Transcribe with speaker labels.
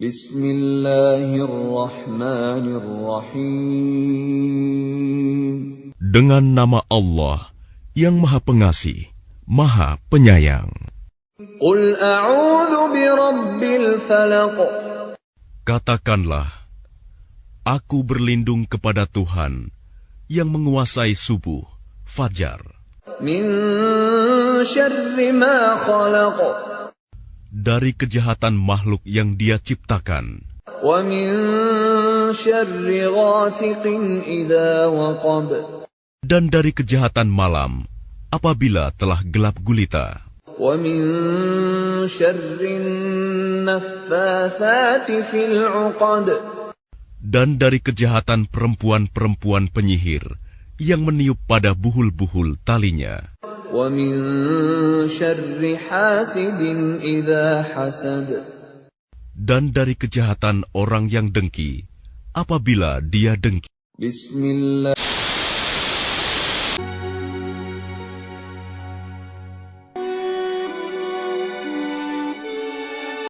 Speaker 1: Bismillahirrahmanirrahim.
Speaker 2: Dengan nama Allah yang Maha Pengasih, Maha Penyayang.
Speaker 1: Qul a'udzu birabbil falaq.
Speaker 2: Katakanlah, Aku berlindung kepada Tuhan yang menguasai subuh, fajar, dari kejahatan makhluk yang Dia ciptakan, dan dari kejahatan malam apabila telah gelap gulita. Dan dari kejahatan perempuan-perempuan penyihir yang meniup pada buhul-buhul talinya, dan dari kejahatan orang yang dengki apabila dia dengki.
Speaker 1: Bismillah